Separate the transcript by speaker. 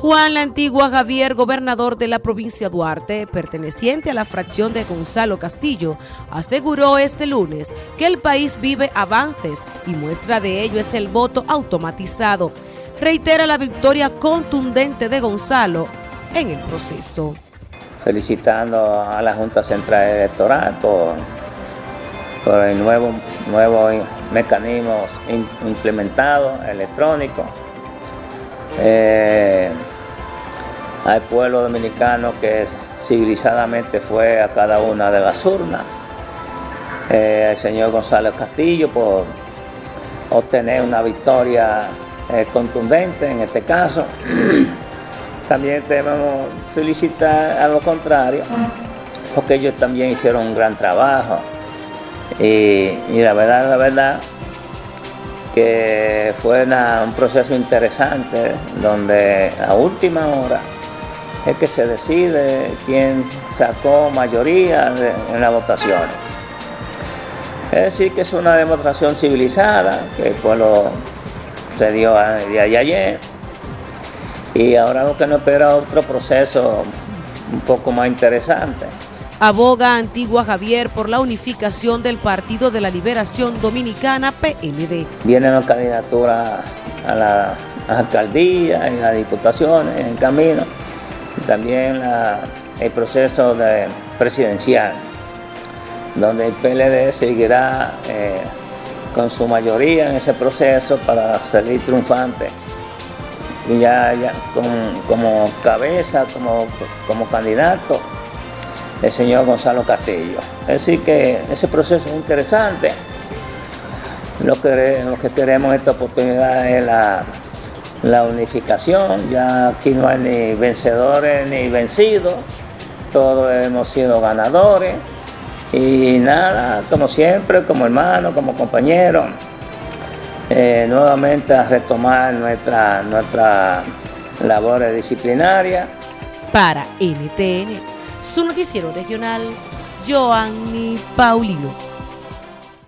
Speaker 1: Juan La Antigua Javier, gobernador de la provincia Duarte, perteneciente a la fracción de Gonzalo Castillo, aseguró este lunes que el país vive avances y muestra de ello es el voto automatizado. Reitera la victoria contundente de Gonzalo en el proceso.
Speaker 2: Felicitando a la Junta Central Electoral por, por el nuevo, nuevo mecanismo implementado electrónico. Eh, al pueblo dominicano que civilizadamente fue a cada una de las urnas, eh, al señor Gonzalo Castillo por obtener una victoria eh, contundente en este caso. también debemos felicitar a lo contrario, porque ellos también hicieron un gran trabajo. Y la verdad, la verdad, que fue un proceso interesante donde a última hora es que se decide quién sacó mayoría en las votaciones. Es decir, que es una demostración civilizada que el pueblo se dio de ayer y ahora lo que nos espera otro proceso un poco más interesante.
Speaker 1: Aboga Antigua Javier por la unificación del Partido de la Liberación Dominicana, PLD.
Speaker 2: Vienen las candidaturas a la alcaldía y a diputaciones en camino también el proceso de presidencial, donde el PLD seguirá eh, con su mayoría en ese proceso para salir triunfante y ya, como cabeza, como candidato, el señor Gonzalo Castillo. Decir que ese proceso es interesante. Lo que, lo que queremos en esta oportunidad es la la unificación, ya aquí no hay ni vencedores ni vencidos, todos hemos sido ganadores y nada, como siempre, como hermanos, como compañeros, eh, nuevamente a retomar nuestra, nuestra labor disciplinaria.
Speaker 1: Para NTN, su noticiero regional, Joanny Paulino.